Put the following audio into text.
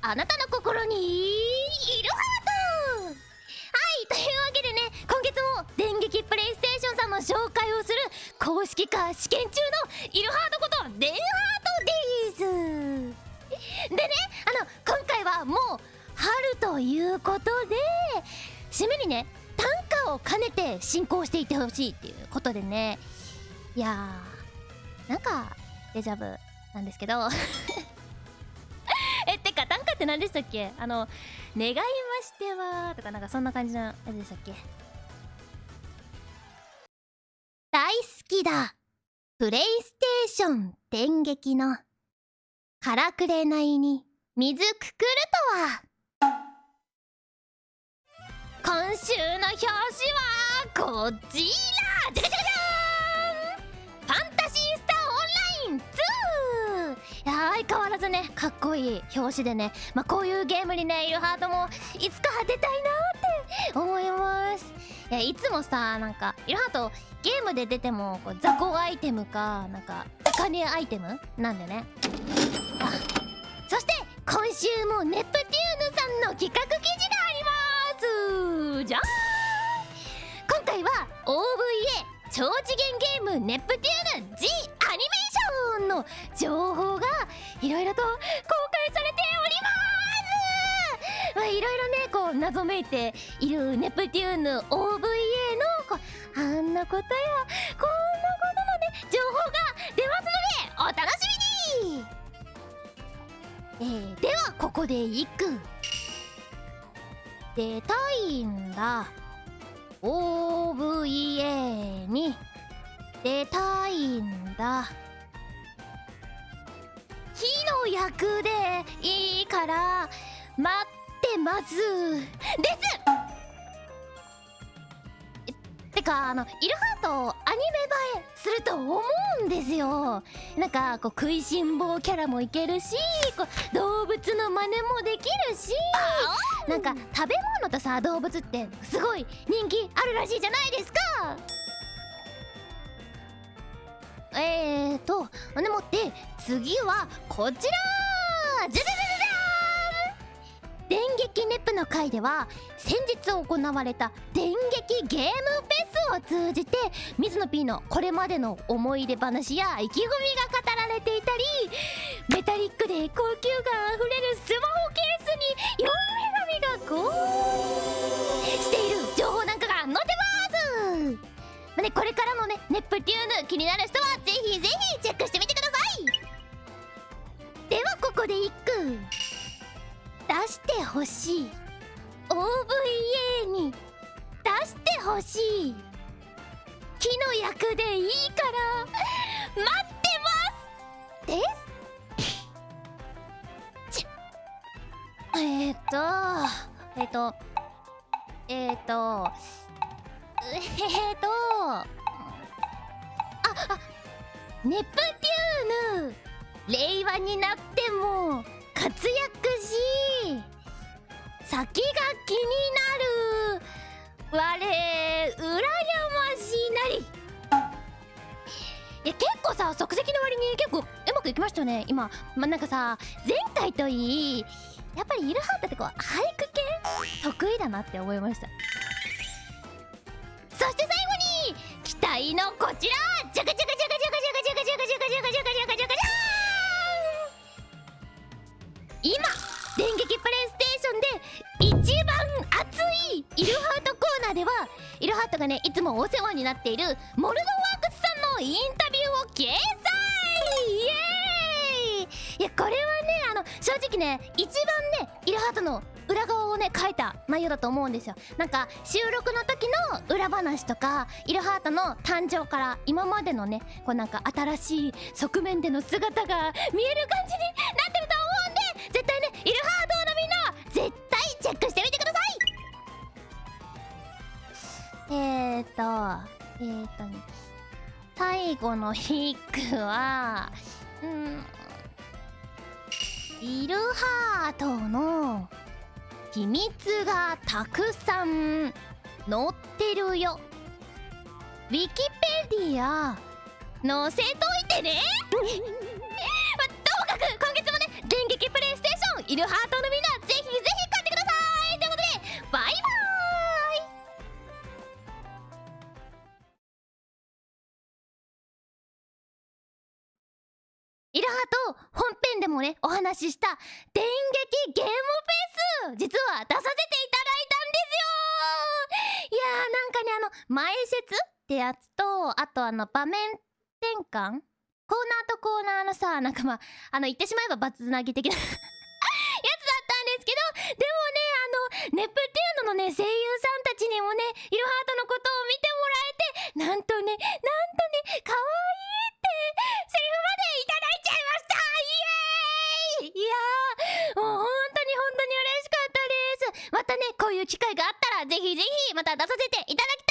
あなたの心にいるハートはいというわけでね今月も電撃プレイステーションさんの紹介をする公式化試験中のイルハートことデンハートですでねあの今回はもう春ということで締めにね短歌を兼ねて進行していってほしいっていうことでねいやーなんかデジャブなんですけどって何でしたっけ？あの「願いましては」とかなんかそんな感じのやつでしたっけ？大好きだ。プレイステーション電撃の。からくれないに。水くくるとは。今週の表紙はこちら。相変わらずねかっこいい表紙でねまあこういうゲームにねいるハートもいつか出たいなーって思います。いやいつもさなんかいるハートゲームで出てもこう雑魚アイテムかなんかお金アイテム？なんでね。あそして今週もネプテューヌさんの企画記事があります。じゃーん！今回は OVA 超次元ゲームネプテューヌいろいろと公開されております。まあいろいろねこう謎めいているネプテューヌ OVA のこうあんなことやこんなことまで情報が出ますのでお楽しみにえー、ではここで一句出たいんだ OVA に出たいんだ役でいいから待ってます。です。えてかあのイルハートアニメ映えすると思うんですよ。なんかこう食いしん坊キャラもいけるしこう動物の真似もできるしなんか食べ物とさ動物ってすごい人気あるらしいじゃないですかえーとでもって次はこちら！じゃじゃじゃじゃん！電撃ネプの回では先日行われた電撃ゲームフェスを通じて水野 P のこれまでの思い出話や意気込みが語られていたりメタリックで高級感あふれるス出してほしい OVA に出してほしい。木の役でいいから。待ってます！です。ちえっ、ー、とえっ、ー、とえっ、ー、とえっ、とああネプテューヌ令和になっても活躍し先が気になる。我羨ましなり。いや結構さ即席の割に結構うまくいきましたよね。今まあ、なんかさ前回といいやっぱりイルハートってこう俳句系？得意だなって思いました。そして最後に期待のこちら。ジャカジャカジャカジャカジャカジャカジャカジャカジャカジャカジャカジャカ今電撃プレイがねいつもお世話になっているモルドワークスさんのインタビューを掲載イエーイいやこれはねあの正直ね一番ねイルハートの裏側をね書いた内容だと思うんですよ。なんか収録の時の裏話とかイルハートの誕生から今までのねこうなんか新しい側面での姿が見える感じになってると思うんで絶対ねイルハートえーとね最後のヒックはうんイルハートの秘密がたくさん載ってるよ。ウィキペディア載せといてね。まあ、ともかく今月もね電撃プレイステーションよイルハートのみんなイルハート本編でもねお話しした電撃ゲームフェス実は出させていただいたんですよ。いやーなんかねあの前説ってやつとあとあの場面転換コーナーとコーナーのさなんかまああの言ってしまえばバツつなぎ的なやつだったんですけどでもねあのネプテューノのね声優さんたちにもねイルハートのことを見てもらえてなんとねなんとね可愛いってセリフまでいただいちゃいましたイエーイいやーもう本当に本当に嬉しかったですまたねこういう機会があったらぜひぜひまた出させていただき